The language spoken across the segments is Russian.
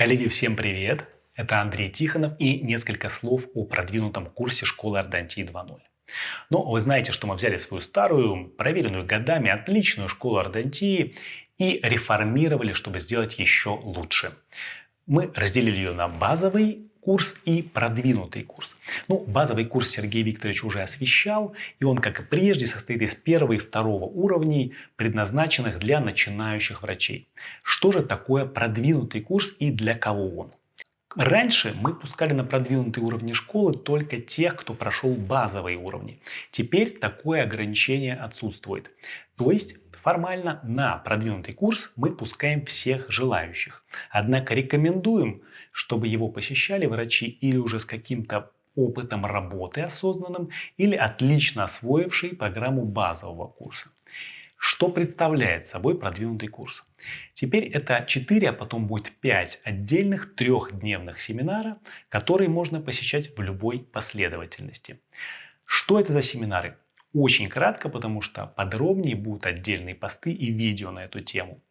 Коллеги, всем привет! Это Андрей Тихонов и несколько слов о продвинутом курсе школы Ордонтии 2.0. Но вы знаете, что мы взяли свою старую, проверенную годами, отличную школу Ордонтии и реформировали, чтобы сделать еще лучше. Мы разделили ее на базовый курс и продвинутый курс. Ну, базовый курс Сергей Викторович уже освещал, и он, как и прежде, состоит из первого и второго уровней, предназначенных для начинающих врачей. Что же такое продвинутый курс и для кого он? Раньше мы пускали на продвинутые уровни школы только тех, кто прошел базовые уровни. Теперь такое ограничение отсутствует. То есть формально на продвинутый курс мы пускаем всех желающих. Однако рекомендуем, чтобы его посещали врачи или уже с каким-то опытом работы осознанным, или отлично освоившие программу базового курса. Что представляет собой продвинутый курс? Теперь это 4, а потом будет 5 отдельных трехдневных семинара, которые можно посещать в любой последовательности. Что это за семинары? Очень кратко, потому что подробнее будут отдельные посты и видео на эту тему.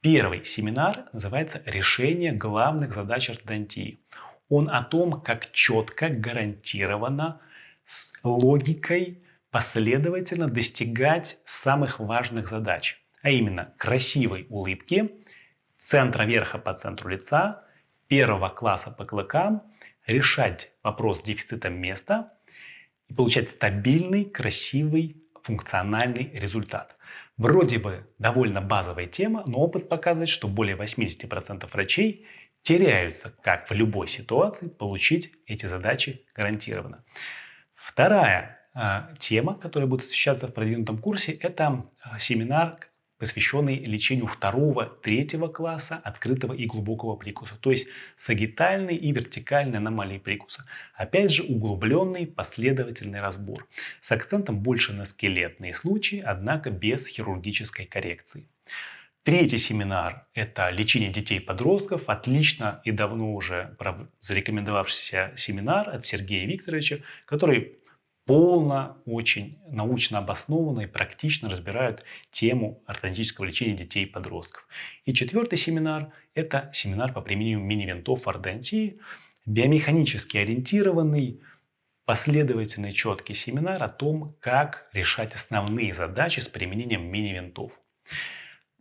Первый семинар называется «Решение главных задач ортодонтии». Он о том, как четко, гарантированно, с логикой последовательно достигать самых важных задач, а именно красивой улыбки, центра верха по центру лица, первого класса по клыкам, решать вопрос с дефицитом места и получать стабильный, красивый, функциональный результат. Вроде бы довольно базовая тема, но опыт показывает, что более 80% врачей теряются, как в любой ситуации, получить эти задачи гарантированно. Вторая тема, которая будет освещаться в продвинутом курсе, это а, семинар, посвященный лечению второго, третьего класса открытого и глубокого прикуса, то есть сагитальной и вертикальной аномалии прикуса. Опять же, углубленный последовательный разбор с акцентом больше на скелетные случаи, однако без хирургической коррекции. Третий семинар – это лечение детей и подростков. Отлично и давно уже зарекомендовавшийся семинар от Сергея Викторовича, который полно, очень научно обоснованно и практично разбирают тему ортодонтического лечения детей и подростков. И четвертый семинар – это семинар по применению мини-винтов ортодонтии, биомеханически ориентированный, последовательный четкий семинар о том, как решать основные задачи с применением мини-винтов.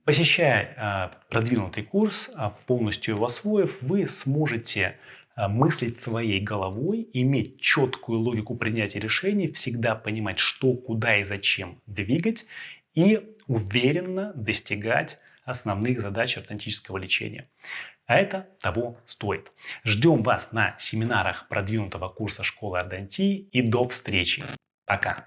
Посещая а, продвинутый курс, а, полностью его освоив, вы сможете мыслить своей головой, иметь четкую логику принятия решений, всегда понимать, что, куда и зачем двигать и уверенно достигать основных задач ортодонтического лечения. А это того стоит. Ждем вас на семинарах продвинутого курса школы ордонтии и до встречи. Пока!